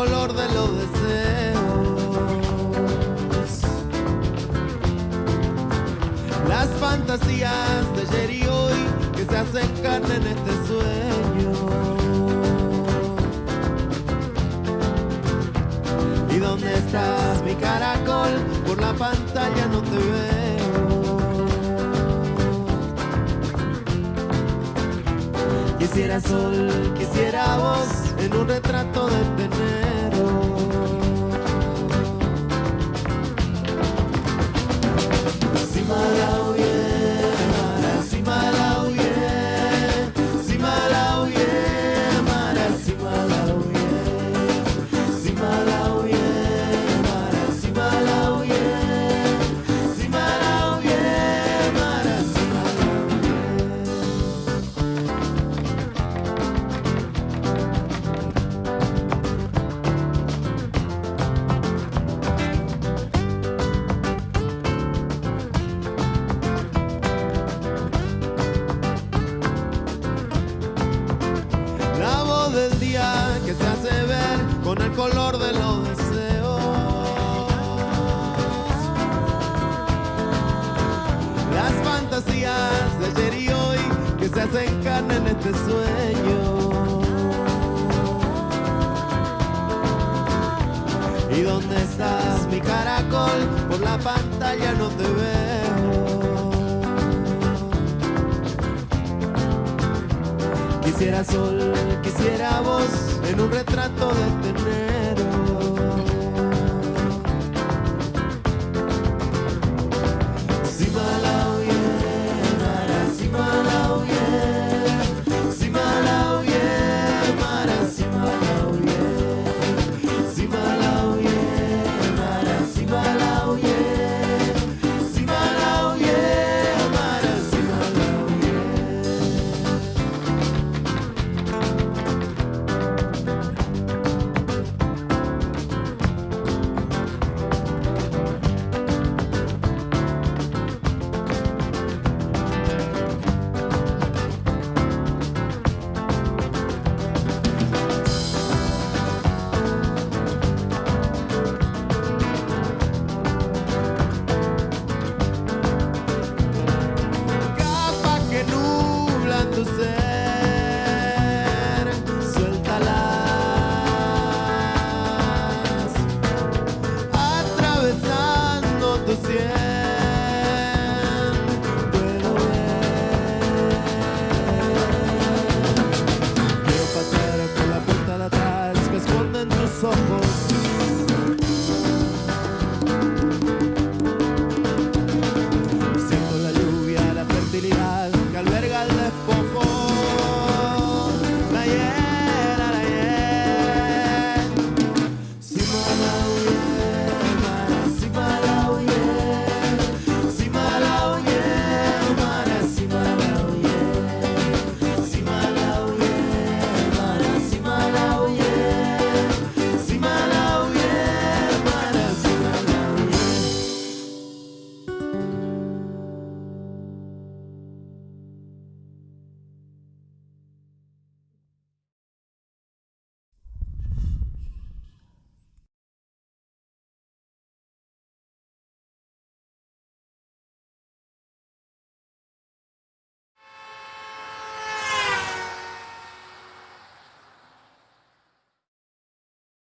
color de los deseos. Las fantasías de ayer y hoy que se hacen carne en este sueño. ¿Y dónde estás, mi caracol? Por la pantalla no te veo. Quisiera sol, quisiera voz en un retrato de enero. Con el color de los deseos. Las fantasías de ayer y hoy que se hacen carne en este sueño. ¿Y dónde estás, mi caracol? Por la pantalla no te veo. Quisiera sol, quisiera voz en un retrato de tener.